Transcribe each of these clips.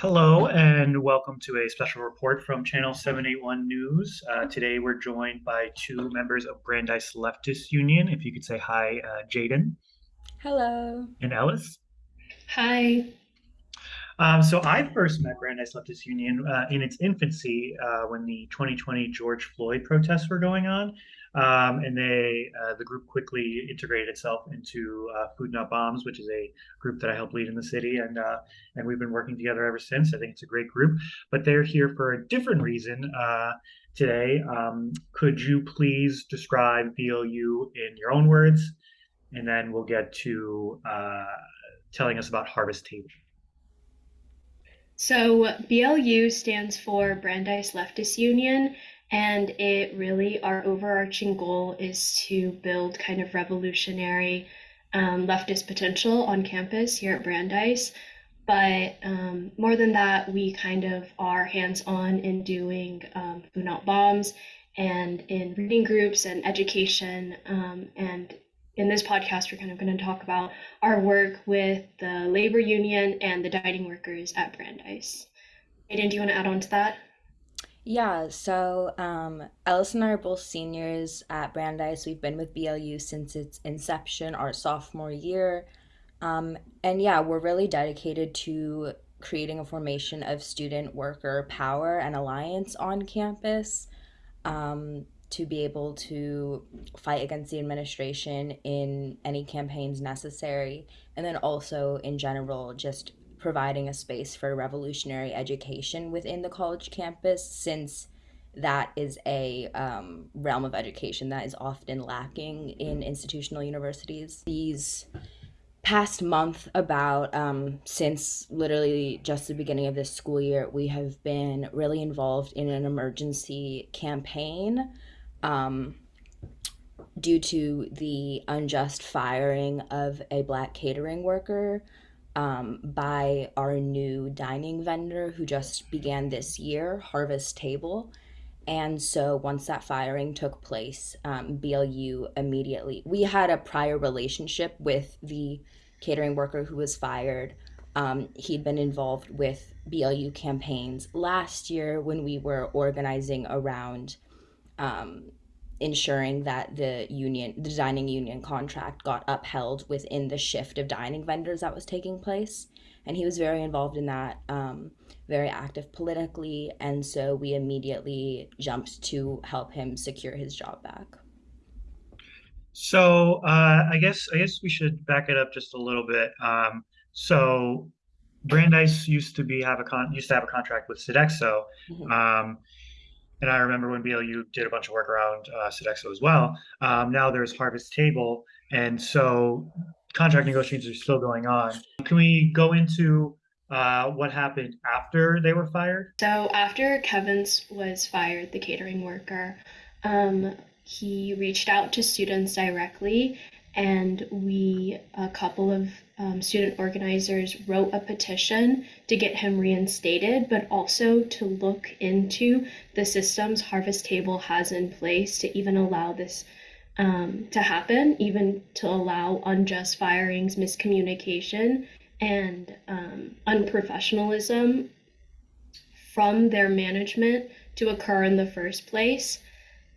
Hello and welcome to a special report from Channel 781 News. Uh, today we're joined by two members of Brandeis Leftist Union. If you could say hi, uh, Jaden. Hello. And Ellis. Hi. Um, so I first met Brandeis Leftist Union uh, in its infancy uh, when the 2020 George Floyd protests were going on. Um, and they, uh, the group quickly integrated itself into uh, Food Not Bombs, which is a group that I help lead in the city, and uh, and we've been working together ever since. I think it's a great group, but they're here for a different reason uh, today. Um, could you please describe BLU in your own words, and then we'll get to uh, telling us about Harvest Table. So BLU stands for Brandeis Leftist Union, and it really, our overarching goal is to build kind of revolutionary um, leftist potential on campus here at Brandeis. But um, more than that, we kind of are hands on in doing um, Food Not Bombs and in reading groups and education. Um, and in this podcast, we're kind of going to talk about our work with the labor union and the dining workers at Brandeis. Aiden, do you want to add on to that? Yeah, so um, Alice and I are both seniors at Brandeis. We've been with BLU since its inception, our sophomore year. Um, and yeah, we're really dedicated to creating a formation of student worker power and alliance on campus um, to be able to fight against the administration in any campaigns necessary. And then also, in general, just providing a space for revolutionary education within the college campus since that is a um, realm of education that is often lacking in institutional universities. These past month, about um, since literally just the beginning of this school year, we have been really involved in an emergency campaign um, due to the unjust firing of a black catering worker um, by our new dining vendor who just began this year, Harvest Table. And so once that firing took place, um, BLU immediately, we had a prior relationship with the catering worker who was fired. Um, he'd been involved with BLU campaigns last year when we were organizing around um, ensuring that the union the dining union contract got upheld within the shift of dining vendors that was taking place. And he was very involved in that um, very active politically. And so we immediately jumped to help him secure his job back. So uh, i guess i guess we should back it up just a little bit. Um, so brandeis used to be have a con used to have a contract with sodexo. Mm-hmm. um, and I remember when BLU did a bunch of work around uh, Sodexo as well. Um, now there's Harvest Table, and so contract negotiations are still going on. Can we go into uh, what happened after they were fired? So after Kevins was fired, the catering worker, um, he reached out to students directly and we, a couple of um, student organizers, wrote a petition to get him reinstated, but also to look into the systems Harvest Table has in place to even allow this um, to happen, even to allow unjust firings, miscommunication, and um, unprofessionalism from their management to occur in the first place.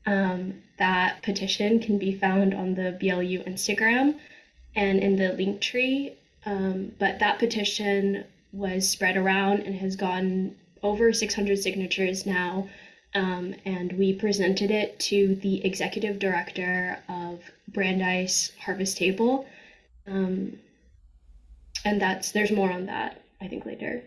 Um, that petition can be found on the BLU Instagram and in the link tree. Um, but that petition was spread around and has gotten over 600 signatures now. Um, and we presented it to the executive director of Brandeis Harvest Table. Um, and that's there's more on that, I think, later.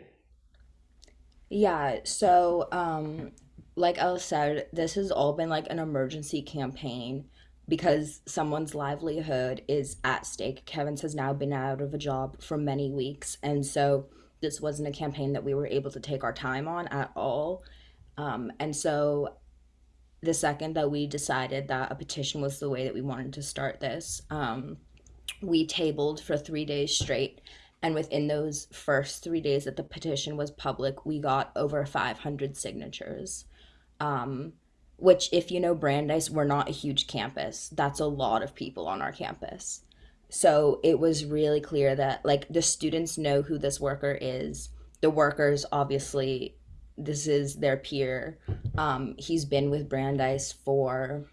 Yeah, so um, like I said, this has all been like an emergency campaign because someone's livelihood is at stake. Kevin's has now been out of a job for many weeks, and so this wasn't a campaign that we were able to take our time on at all. Um, and so the second that we decided that a petition was the way that we wanted to start this, um, we tabled for three days straight. And within those first three days that the petition was public, we got over 500 signatures um, which if you know Brandeis, we're not a huge campus. That's a lot of people on our campus. So it was really clear that like the students know who this worker is. the workers, obviously, this is their peer. Um, he's been with Brandeis for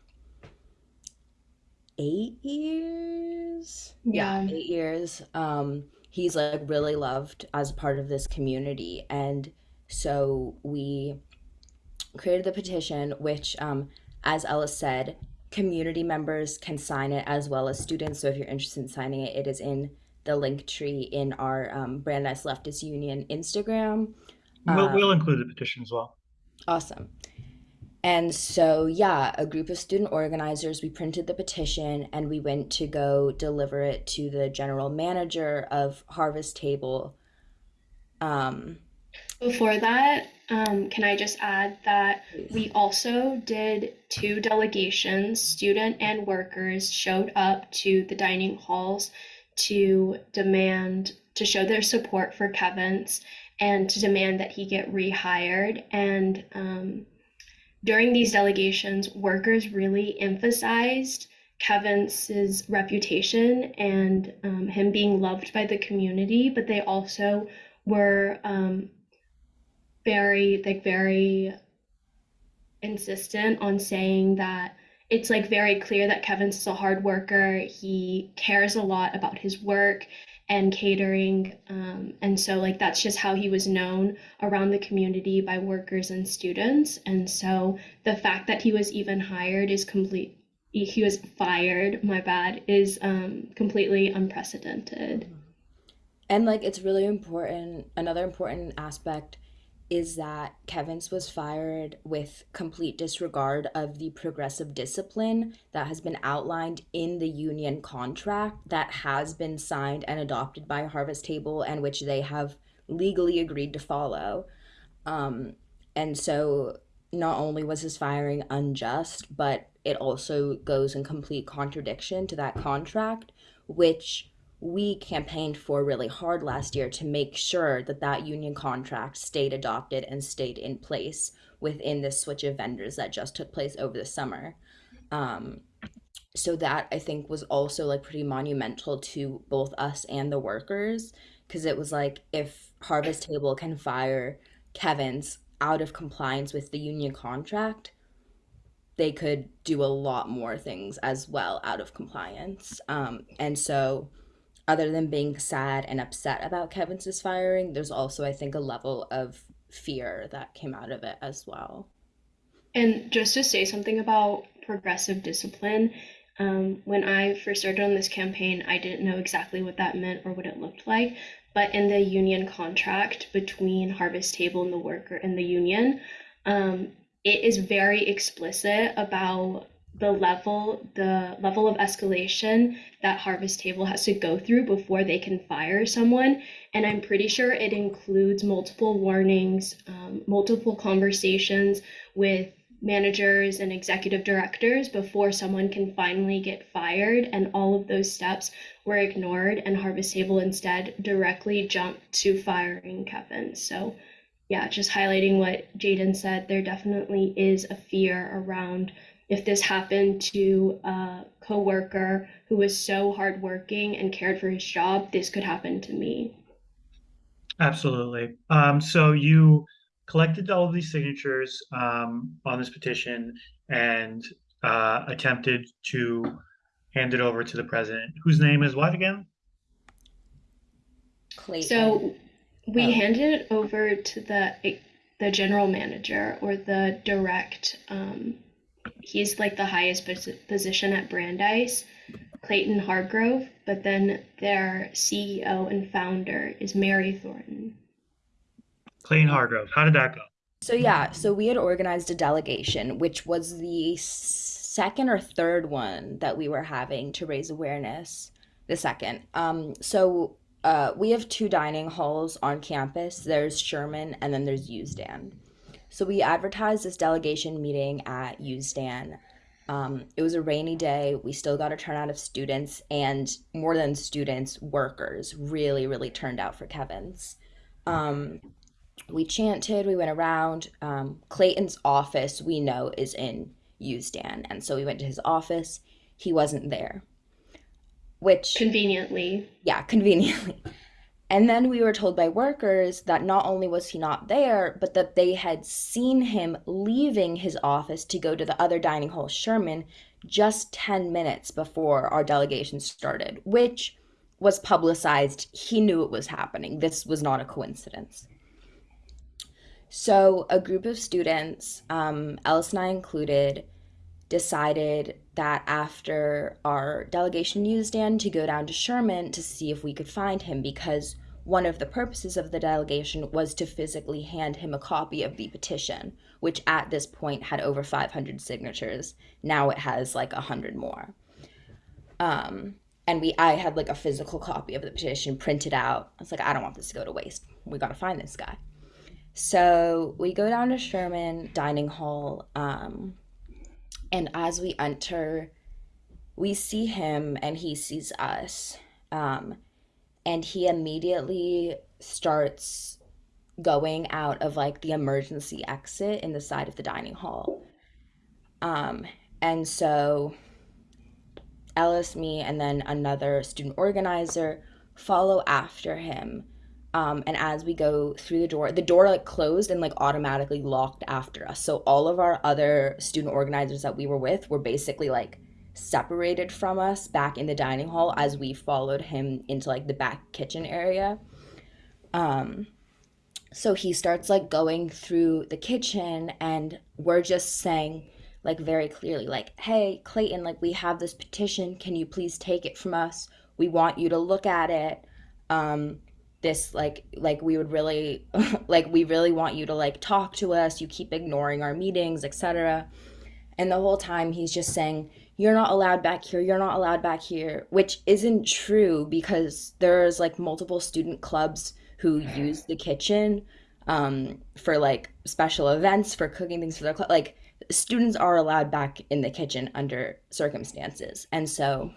eight years. Yeah, Yeah. eight years. Um, he's like really loved as part of this community. And so we created the petition, which, um, as Ellis said, community members can sign it as well as students. So if you're interested in signing it, it is in the link tree in our um, Brandeis Leftist Union Instagram. We'll we'll Um, include the petition as well. awesome. And so, yeah, a group of student organizers, we printed the petition and we went to go deliver it to the general manager of Harvest Table. Um, Before that, um, can I just add that we also did two delegations, student and workers, showed up to the dining halls to demand, to show their support for Kevin's and to demand that he get rehired. And um, during these delegations, workers really emphasized Kevin's reputation and um, him being loved by the community, but they also were um, very like very insistent on saying that it's like very clear that Kevin's a hard worker. He cares a lot about his work and catering. Um, and so like that's just how he was known around the community by workers and students. And so the fact that he was even hired is complete he was fired, my bad, is um, completely unprecedented. and like it's really important. Another important aspect is that Kevin's was fired with complete disregard of the progressive discipline that has been outlined in the union contract that has been signed and adopted by Harvest Table and which they have legally agreed to follow. Um, and so not only was his firing unjust, but it also goes in complete contradiction to that contract, which we campaigned for really hard last year to make sure that that union contract stayed adopted and stayed in place within this switch of vendors that just took place over the summer. Um, so that I think was also like pretty monumental to both us and the workers because it was like if Harvest Table can fire Kevin's out of compliance with the union contract, they could do a lot more things as well out of compliance. Um, and so, other than being sad and upset about Kevin's firing, there's also, I think, a level of fear that came out of it as well. And just to say something about progressive discipline, um, when I first started on this campaign, I didn't know exactly what that meant or what it looked like. But in the union contract between Harvest Table and the worker and the union, um, it is very explicit about the level the level of escalation that Harvest Table has to go through before they can fire someone. And I'm pretty sure it includes multiple warnings, um, multiple conversations with managers and executive directors before someone can finally get fired. And all of those steps were ignored, and Harvest Table instead directly jumped to firing Kevin. So, yeah, just highlighting what Jaden said, there definitely is a fear around if this happened to a coworker who was so hardworking and cared for his job, this could happen to me. Absolutely. Um, so you collected all of these signatures um, on this petition and uh, attempted to hand it over to the president, whose name is what again? Clayton. So we Oh, handed it over to the the general manager or the direct um, he's like the highest position at Brandeis, Clayton Hargrove, but then their CEO and founder is Mary Thornton. Clayton Hargrove. How did that go? So yeah, so we had organized a delegation, which was the second or third one that we were having to raise awareness. The second. Um, so uh, we have two dining halls on campus. There's Sherman and then there's Usdan. So we advertised this delegation meeting at Usdan. Um, it was a rainy day. We still got a turnout of students, and more than students, workers really, really turned out for Kevin's. Um, we chanted, we went around. Um, Clayton's office, we know, is in Usdan. And so we went to his office. He wasn't there, which, Conveniently, yeah, conveniently. And then we were told by workers that not only was he not there, but that they had seen him leaving his office to go to the other dining hall, Sherman, just 10 minutes before our delegation started, which was publicized. He knew it was happening. This was not a coincidence. So, a group of students, um, Ellis and I included, decided that after our delegation newsstand to go down to Sherman to see if we could find him because one of the purposes of the delegation was to physically hand him a copy of the petition, which at this point had over 500 signatures. Now it has like 100 more. Um, and we I had like a physical copy of the petition printed out. I was like, I don't want this to go to waste. We got to find this guy. So we go down to Sherman Dining Hall. Um, and as we enter, we see him and he sees us. Um, and he immediately starts going out of like the emergency exit in the side of the dining hall. Um, and so Ellis, me, and then another student organizer follow after him. Um, and as we go through the door, the door like closed and like automatically locked after us. So all of our other student organizers that we were with were basically like separated from us back in the dining hall as we followed him into like the back kitchen area. Um, so he starts like going through the kitchen and we're just saying like very clearly like hey clayton like we have this petition. Can you please take it from us? We want you to look at it. Um this like like we would really like we really want you to like talk to us. You keep ignoring our meetings etc and the whole time he's just saying you're not allowed back here you're not allowed back here which isn't true because there's like multiple student clubs who use the kitchen um, for like special events for cooking things for their club like students are allowed back in the kitchen under circumstances. And so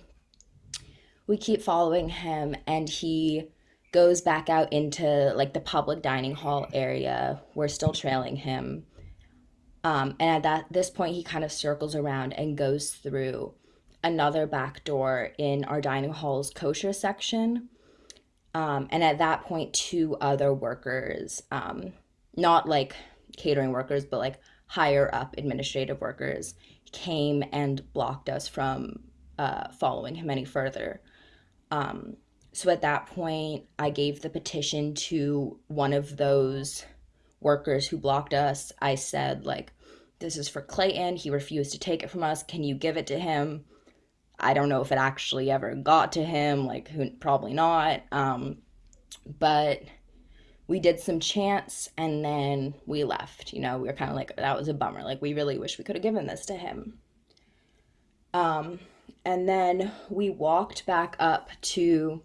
we keep following him and he goes back out into like the public dining hall area. We're still trailing him um, and at that this point he kind of circles around and goes through another back door in our dining hall's kosher section. Um, and at that point two other workers um, not like catering workers but like higher up administrative workers came and blocked us from uh, following him any further. Um, so at that point i gave the petition to one of those workers who blocked us i said like this is for clayton. He refused to take it from us. Can you give it to him? I don't know if it actually ever got to him like who probably not um, but we did some chants and then we left you know? We were kind of like that was a bummer. Like we really wish we could have given this to him. Um, and then we walked back up to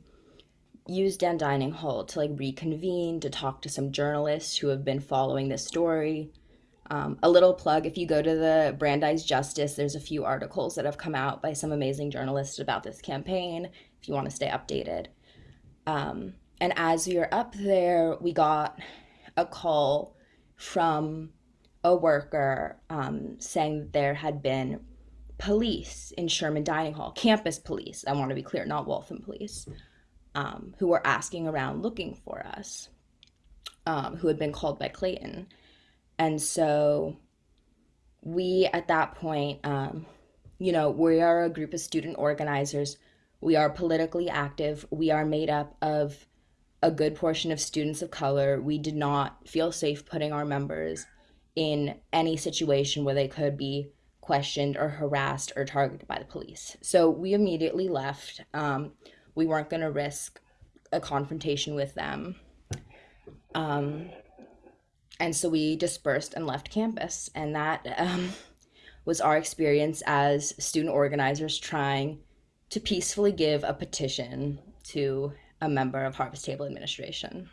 Usdan Dining Hall to like reconvene to talk to some journalists who have been following this story. Um, a little plug if you go to the Brandeis Justice, there's a few articles that have come out by some amazing journalists about this campaign if you want to stay updated. Um, and as we were up there, we got a call from a worker um, saying that there had been police in Sherman Dining Hall, campus police. I want to be clear, not Waltham police um, who were asking around looking for us, um, who had been called by Clayton. And so we, at that point, um, you know, we are a group of student organizers. We are politically active. We are made up of a good portion of students of color. We did not feel safe putting our members in any situation where they could be questioned or harassed or targeted by the police. So we immediately left. Um, we weren't going to risk a confrontation with them. Um, and so we dispersed and left campus. And that um, was our experience as student organizers trying to peacefully give a petition to a member of Harvest Table Administration.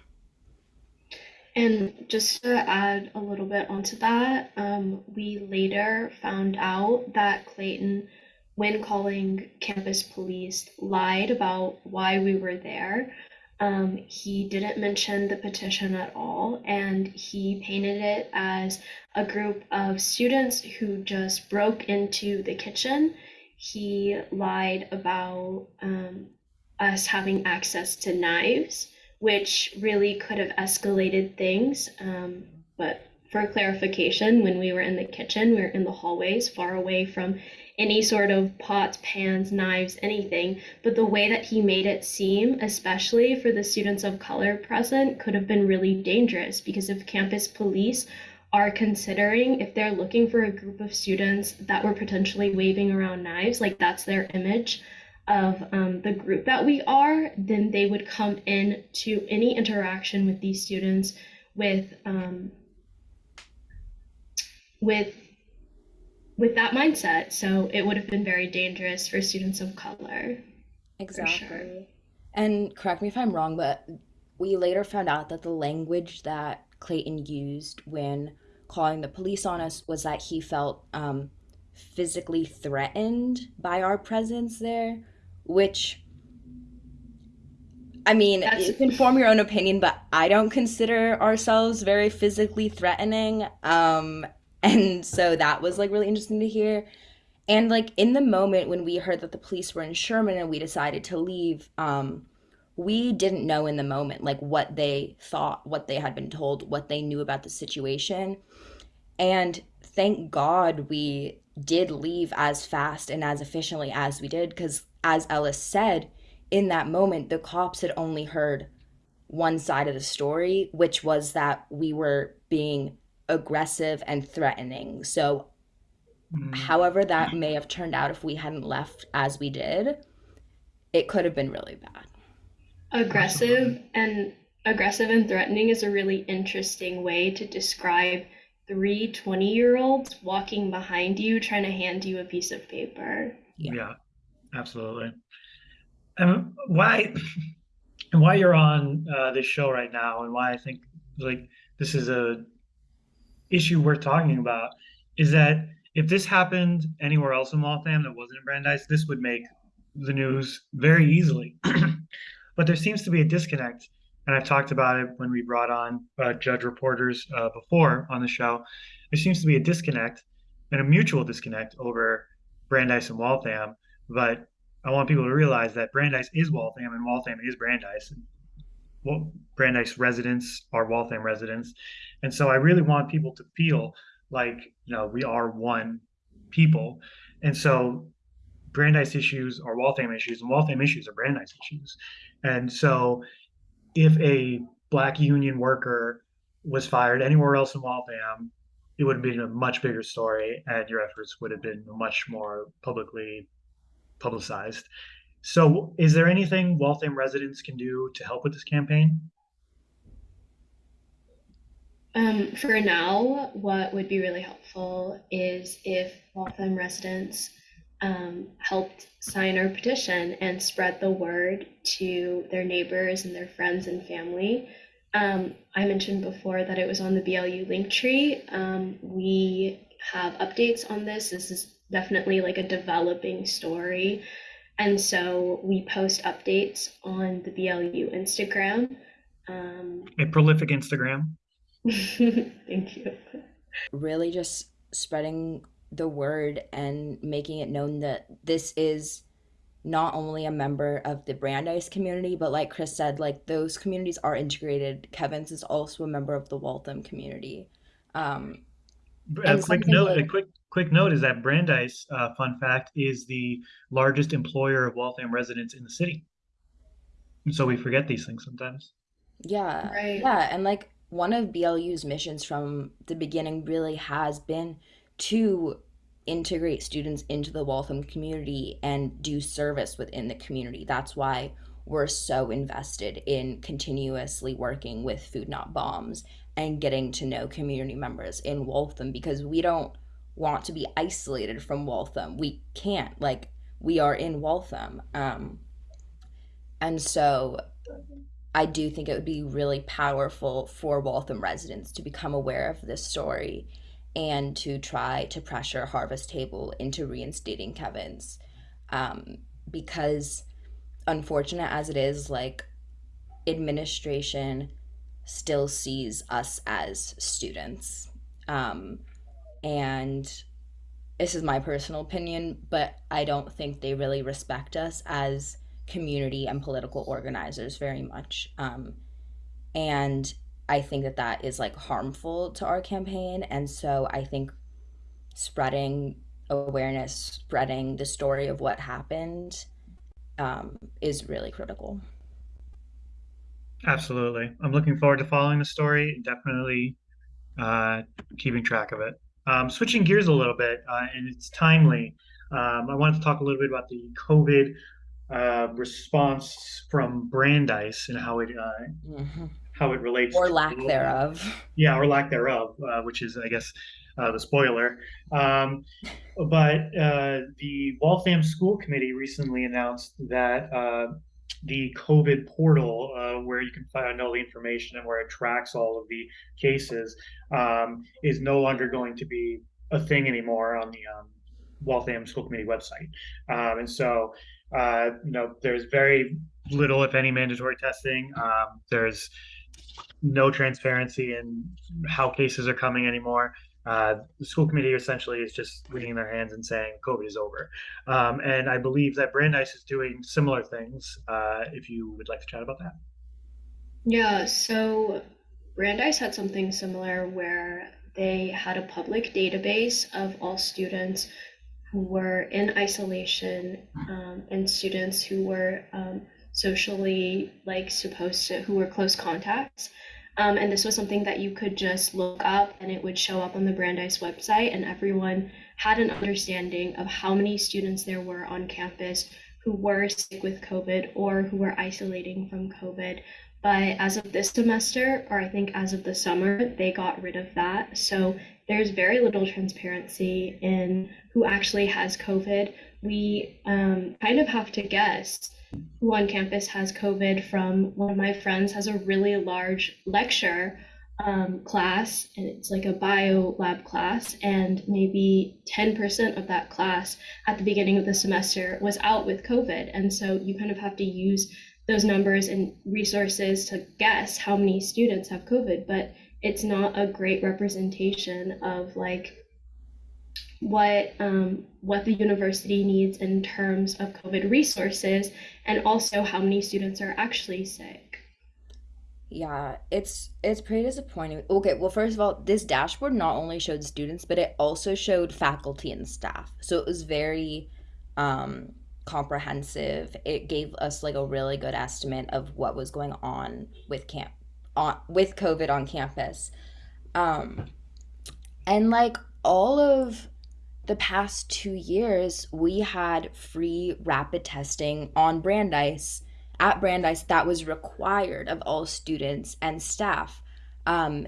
And just to add a little bit onto that, um, we later found out that Clayton when calling campus police, lied about why we were there. Um, he didn't mention the petition at all, and he painted it as a group of students who just broke into the kitchen. He lied about um, us having access to knives, which really could have escalated things. Um, but for clarification, when we were in the kitchen, we were in the hallways, far away from any sort of pots, pans, knives, anything. But the way that he made it seem, especially for the students of color present, could have been really dangerous because if campus police are considering if they're looking for a group of students that were potentially waving around knives, like that's their image of um, the group that we are, then they would come in to any interaction with these students with um, with with that mindset. So it would have been very dangerous for students of color, for sure. Exactly. And correct me if I'm wrong, but we later found out that the language that Clayton used when calling the police on us was that he felt um, physically threatened by our presence there, which, I mean, That's you can form your own opinion, but I don't consider ourselves very physically threatening. Um, and so that was like really interesting to hear. And like in the moment when we heard that the police were in Sherman and we decided to leave, um, we didn't know in the moment like what they thought, what they had been told, what they knew about the situation. And thank God we did leave as fast and as efficiently as we did, because as Ellis said, in that moment, the cops had only heard one side of the story, which was that we were being aggressive and threatening. So, Mm, however, that may have turned out if we hadn't left as we did, it could have been really bad. aggressive and aggressive and threatening is a really interesting way to describe three 20 year olds walking behind you trying to hand you a piece of paper. Yeah. Yeah, absolutely. And why and why you're on uh, this show right now, and why I think like this is a issue worth talking about, is that if this happened anywhere else in Waltham that wasn't in Brandeis, this would make the news very easily. but there seems to be a disconnect, and I've talked about it when we brought on uh, judge reporters uh, before on the show. There seems to be a disconnect and a mutual disconnect over Brandeis and Waltham. But I want people to realize that Brandeis is Waltham and Waltham is Brandeis. Well, Brandeis residents are Waltham residents, and so I really want people to feel like you know we are one people, and so Brandeis issues are Waltham issues, and Waltham issues are Brandeis issues. And so if a black union worker was fired anywhere else in Waltham, it would have been a much bigger story, and your efforts would have been much more publicly publicized. So, is there anything Waltham residents can do to help with this campaign? Um, for now, what would be really helpful is if Waltham residents um, helped sign our petition and spread the word to their neighbors and their friends and family. Um, I mentioned before that it was on the BLU link tree. Um, we have updates on this. This is definitely like a developing story. And so we post updates on the BLU Instagram. Um, A prolific Instagram. thank you. Really just spreading the word and making it known that this is not only a member of the Brandeis community, but like Chris said, like those communities are integrated. Kevin's is also a member of the Waltham community. Um, A and quick note, like a quick quick note is that Brandeis, uh, fun fact, is the largest employer of Waltham residents in the city. And so we forget these things sometimes. Yeah, Right. yeah, and like one of BLU's missions from the beginning really has been to integrate students into the Waltham community and do service within the community. That's why we're so invested in continuously working with Food Not Bombs and getting to know community members in Waltham because we don't want to be isolated from Waltham. We can't, like, we are in Waltham. Um, and so I do think it would be really powerful for Waltham residents to become aware of this story and to try to pressure Harvest Table into reinstating Kevin's. Um, because, unfortunate as it is, like, administration still sees us as students. Um, and this is my personal opinion, but I don't think they really respect us as community and political organizers very much. Um, and I think that that is like harmful to our campaign. And so I think spreading awareness, spreading the story of what happened um, is really critical. Absolutely. I'm looking forward to following the story definitely uh, keeping track of it. Um, switching gears a little bit, uh, and it's timely. Um, I wanted to talk a little bit about the COVID uh, response from Brandeis and how it uh, Mhm. how it relates Or to lack thereof. yeah, or lack thereof, uh, which is, I guess, uh, the spoiler. Um, but uh, the Waltham School Committee recently announced that uh, the COVID portal, uh, where you can find all the information and where it tracks all of the cases, um, is no longer going to be a thing anymore on the um, Waltham School Committee website. Um, and so, uh, you know, there's very little, if any, mandatory testing. Um, there's no transparency in how cases are coming anymore. Uh, the school committee essentially is just wringing their hands and saying COVID is over. Um, and I believe that Brandeis is doing similar things. Uh, if you would like to chat about that. Yeah, so Brandeis had something similar where they had a public database of all students who were in isolation um, and students who were um, socially like supposed to, who were close contacts. Um, and this was something that you could just look up and it would show up on the Brandeis website, and everyone had an understanding of how many students there were on campus who were sick with COVID or who were isolating from COVID. But as of this semester, or I think as of the summer, they got rid of that. So there's very little transparency in who actually has COVID. We um, kind of have to guess who on campus has COVID from one of my friends has a really large lecture um, class, and it's like a bio lab class, and maybe 10% of that class at the beginning of the semester was out with COVID. And so you kind of have to use those numbers and resources to guess how many students have COVID, but it's not a great representation of like what um, what the university needs in terms of COVID resources and also how many students are actually sick. Yeah, it's it's pretty disappointing. Okay, well, first of all, this dashboard not only showed students, but it also showed faculty and staff. So it was very um comprehensive. It gave us like a really good estimate of what was going on with camp on with COVID on campus. Um and like all of the past two years, we had free rapid testing on Brandeis, at Brandeis, that was required of all students and staff. Um,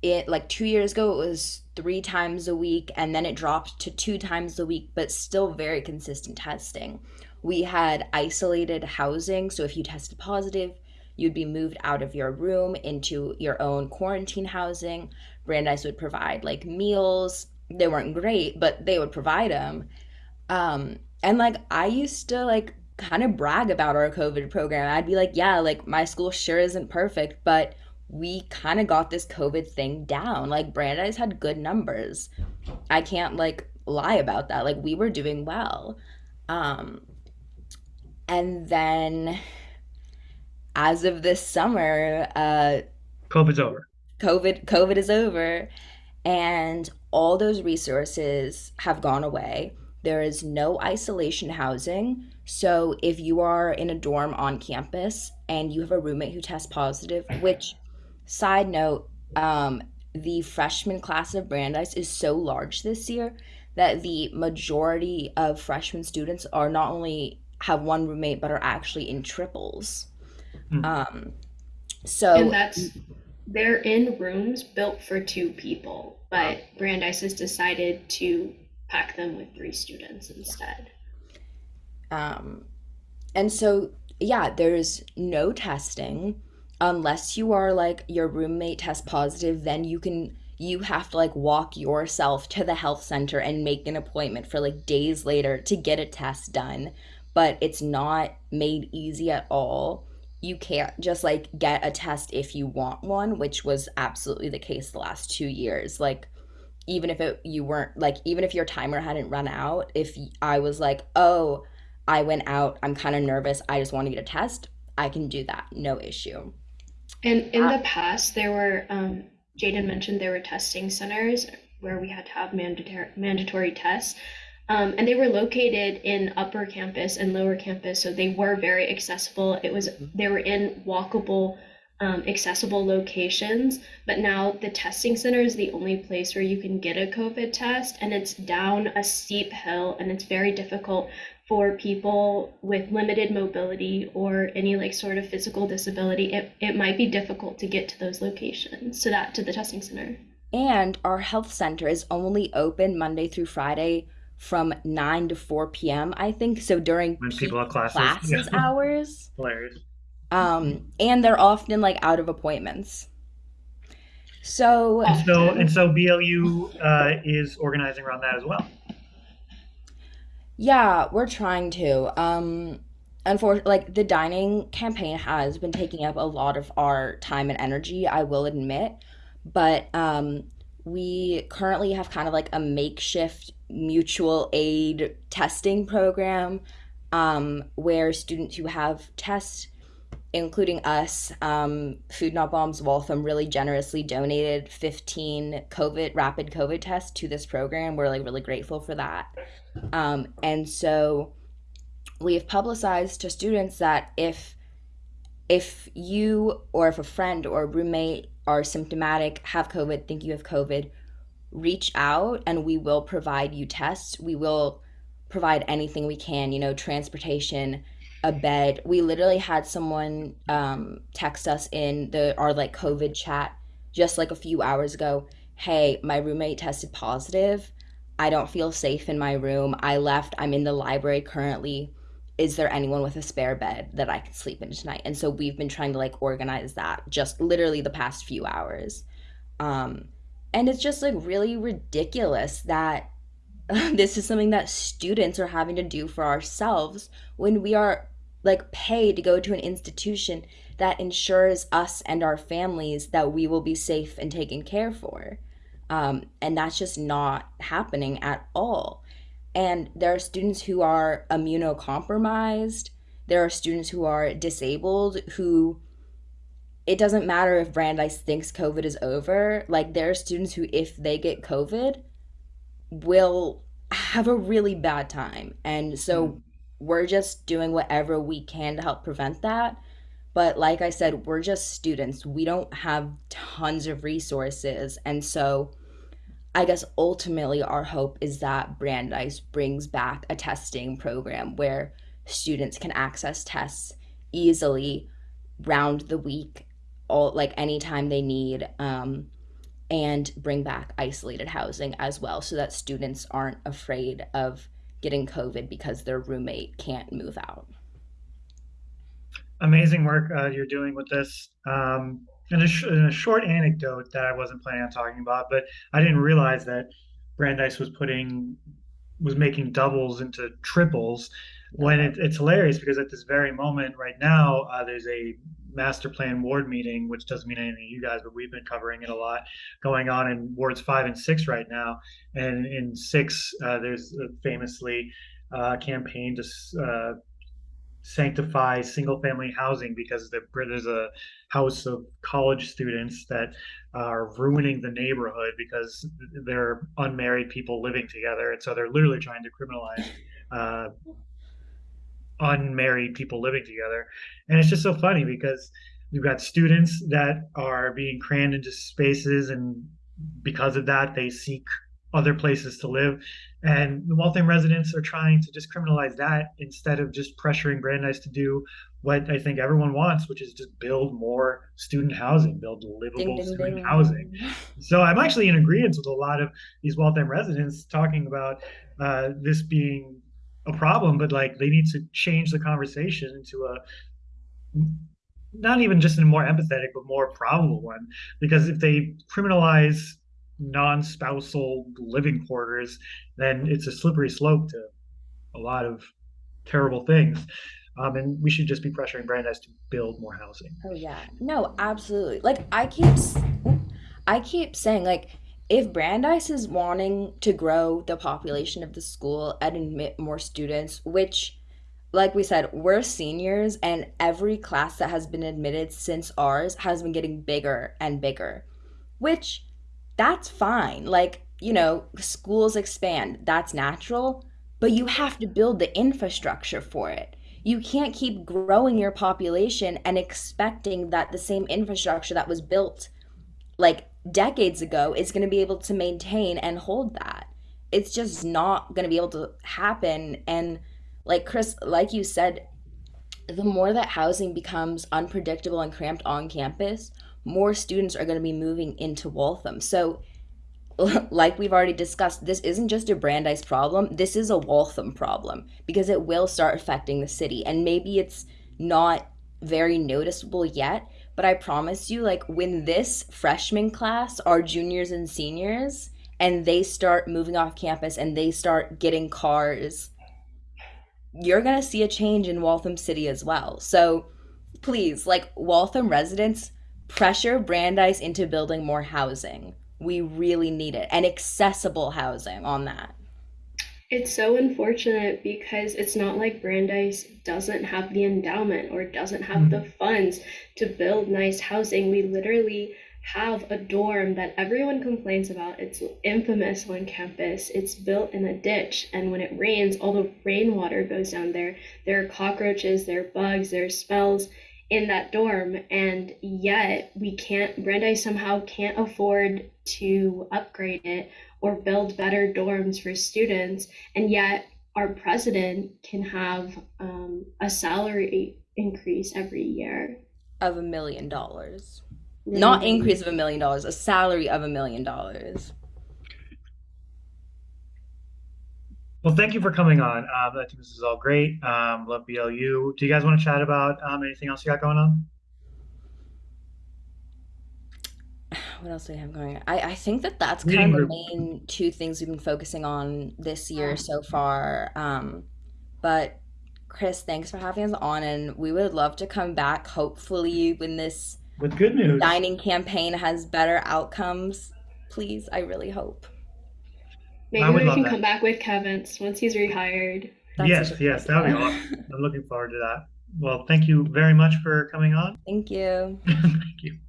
it like two years ago, it was three times a week, and then it dropped to two times a week, but still very consistent testing. We had isolated housing, so if you tested positive, you'd be moved out of your room into your own quarantine housing. Brandeis would provide like meals, they weren't great, but they would provide them. Um, and like I used to like kind of brag about our COVID program. I'd be like, yeah, like my school sure isn't perfect, but we kind of got this COVID thing down. Like Brandeis had good numbers. I can't like lie about that. Like we were doing well. Um, and then as of this summer, uh, COVID's over. COVID COVID is over and all those resources have gone away. There is no isolation housing. So if you are in a dorm on campus and you have a roommate who tests positive, which side note, um, the freshman class of Brandeis is so large this year that the majority of freshman students are not only have one roommate but are actually in triples. Hmm. Um, And so that's they're in rooms built for two people, but Brandeis has decided to pack them with three students instead. Um, and so, yeah, there's no testing unless you are like your roommate test positive, then you can you have to like walk yourself to the health center and make an appointment for like days later to get a test done. But it's not made easy at all. You can't just like get a test if you want one, which was absolutely the case the last two years. Like even if it you weren't like even if your timer hadn't run out if i was like oh i went out i'm kind of nervous i just want to get a test i can do that no issue And in Uh, the past, there were, um, Jaden mentioned there were testing centers where we had to have mandatory mandatory tests. Um, and they were located in upper campus and lower campus, so they were very accessible. It was they were in walkable, um, accessible locations. But now the testing center is the only place where you can get a COVID test, and it's down a steep hill, and it's very difficult for people with limited mobility or any like sort of physical disability. It it might be difficult to get to those locations, so that to the testing center. and our health center is only open Monday through Friday from 9 to 4 p.m., I think. So during when people have classes. Yeah, hours. hilarious. Um, and they're often like out of appointments. So And so and so BLU uh, is organizing around that as well. Yeah, we're trying to. Um, unfortunately, like the dining campaign has been taking up a lot of our time and energy, I will admit. But um, we currently have kind of like a makeshift mutual aid testing program um, where students who have tests, including us, um, Food Not Bombs Waltham really generously donated 15 COVID rapid COVID tests to this program. We're like really grateful for that. Um, and so we've publicized to students that if if you or if a friend or roommate are symptomatic, have COVID, think you have COVID, reach out and we will provide you tests. We will provide anything we can, you know, transportation, a bed. We literally had someone um, text us in the our like COVID chat just like a few hours ago. Hey, my roommate tested positive. I don't feel safe in my room. I left. I'm in the library currently. Is there anyone with a spare bed that I can sleep in tonight? And so we've been trying to like organize that just literally the past few hours. Um, and it's just like really ridiculous that this is something that students are having to do for ourselves when we are like paid to go to an institution that ensures us and our families that we will be safe and taken care for. Um, and that's just not happening at all. And there are students who are immunocompromised. There are students who are disabled who it doesn't matter if Brandeis thinks COVID is over. Like there are students who, if they get COVID, will have a really bad time. And so Mm. we're just doing whatever we can to help prevent that. But like I said, we're just students. We don't have tons of resources. And so I guess ultimately our hope is that Brandeis brings back a testing program where students can access tests easily round the week, all like anytime they need. Um, and bring back isolated housing as well so that students aren't afraid of getting COVID because their roommate can't move out. Amazing work uh, you're doing with this. Um, and a, sh- a short anecdote that I wasn't planning on talking about, but I didn't realize that Brandeis was putting was making doubles into triples when it, it's hilarious because at this very moment right now uh, there's a master plan ward meeting which doesn't mean anything to you guys but we've been covering it a lot going on in wards five and six right now. And in six uh, there's famously uh, campaign to uh, sanctify single family housing because there's a house of college students that are ruining the neighborhood because they're unmarried people living together. And so they're literally trying to criminalize uh, unmarried people living together and it's just so funny because we've got students that are being crammed into spaces and because of that they seek other places to live. And the Waltham residents are trying to just criminalize that instead of just pressuring Brandeis to do what I think everyone wants, which is just build more student housing, build livable ding student housing. So I'm actually in agreement with a lot of these Waltham residents talking about uh, this being a problem, but like they need to change the conversation into a not even just a more empathetic, but more probable one. Because if they criminalize non-spousal living quarters, then it's a slippery slope to a lot of terrible things. Um, and we should just be pressuring Brandeis to build more housing. Oh yeah. No, absolutely. Like I keep I keep saying like if Brandeis is wanting to grow the population of the school and admit more students, which like we said, we're seniors, and every class that has been admitted since ours has been getting bigger and bigger, which that's fine. Like, you know, schools expand, that's natural, but you have to build the infrastructure for it. You can't keep growing your population and expecting that the same infrastructure that was built like decades ago is going to be able to maintain and hold that. It's just not going to be able to happen. And like Chris, like you said, the more that housing becomes unpredictable and cramped on campus, more students are going to be moving into Waltham. So, like we've already discussed, this isn't just a Brandeis problem. This is a Waltham problem because it will start affecting the city. And maybe it's not very noticeable yet, but I promise you, like when this freshman class are juniors and seniors and they start moving off campus and they start getting cars, you're gonna see a change in Waltham City as well. So please, like Waltham residents, pressure Brandeis into building more housing. We really need it and accessible housing on that. It's so unfortunate because it's not like Brandeis doesn't have the endowment or doesn't have the Mhm. funds to build nice housing. We literally have a dorm that everyone complains about. It's infamous on campus. It's built in a ditch, and when it rains, all the rainwater goes down there. There are cockroaches, there are bugs, there are smells in that dorm, and yet we can't, Brandeis somehow can't afford to upgrade it or build better dorms for students, and yet our president can have um, a salary increase every year. Of a million dollars. Not increase of a million dollars, a salary of a million dollars. Well, thank you for coming on. Um, I think this is all great. Um, love BLU. Do you guys want to chat about um, anything else you got going on? What else do we have going on? I, I think that that's Reading kind of the main two things we've been focusing on this year so far. Um, but Chris, thanks for having us on, and we would love to come back, hopefully, when this With good news. dining campaign has better outcomes. Please, I really hope. I Maybe we can that. come back with Kevin's once he's rehired. That's Yes, yes, that would be awesome. I'm looking forward to that. Well, thank you very much for coming on. Thank you. Thank you.